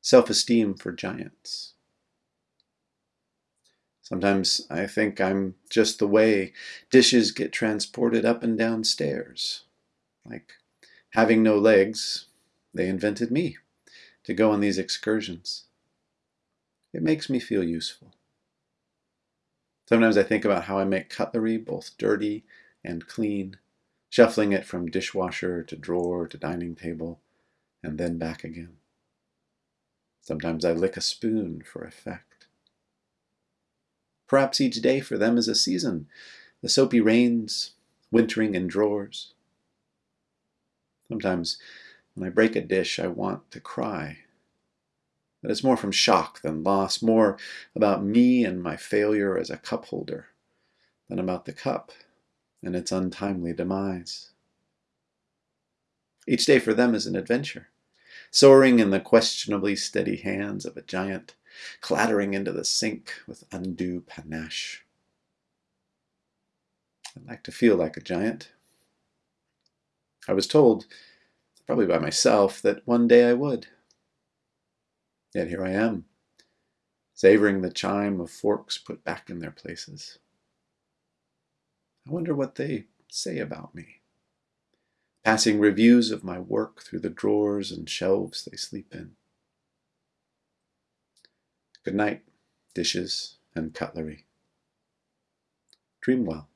self-esteem for giants. Sometimes I think I'm just the way dishes get transported up and down stairs. Like having no legs, they invented me to go on these excursions. It makes me feel useful. Sometimes I think about how I make cutlery both dirty and clean, shuffling it from dishwasher to drawer to dining table, and then back again. Sometimes I lick a spoon for effect. Perhaps each day for them is a season, the soapy rains, wintering in drawers. Sometimes when I break a dish, I want to cry. But it's more from shock than loss, more about me and my failure as a cup holder than about the cup and its untimely demise. Each day for them is an adventure, soaring in the questionably steady hands of a giant, clattering into the sink with undue panache. I'd like to feel like a giant. I was told, probably by myself, that one day I would. Yet here I am, savoring the chime of forks put back in their places. I wonder what they say about me. Passing reviews of my work through the drawers and shelves they sleep in. Good night, dishes and cutlery. Dream well.